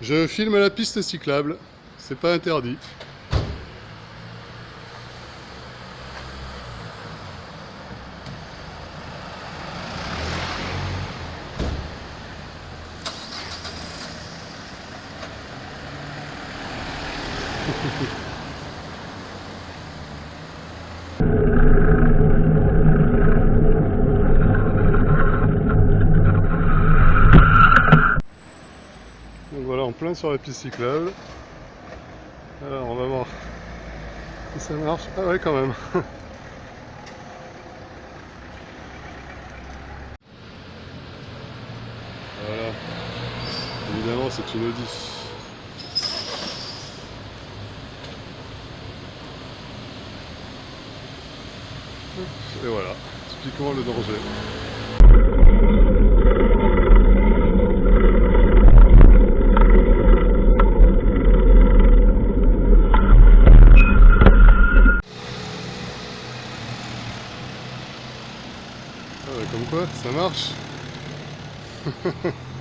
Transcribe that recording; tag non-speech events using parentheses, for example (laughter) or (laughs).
Je filme la piste cyclable, c'est pas interdit. (laughs) Donc voilà, en plein sur la piste cyclable. Alors on va voir si ça marche. Ah ouais quand même. (laughs) voilà. Évidemment c'est une Audi. Et voilà, typiquement le danger. Ah comme quoi, ça marche (laughs)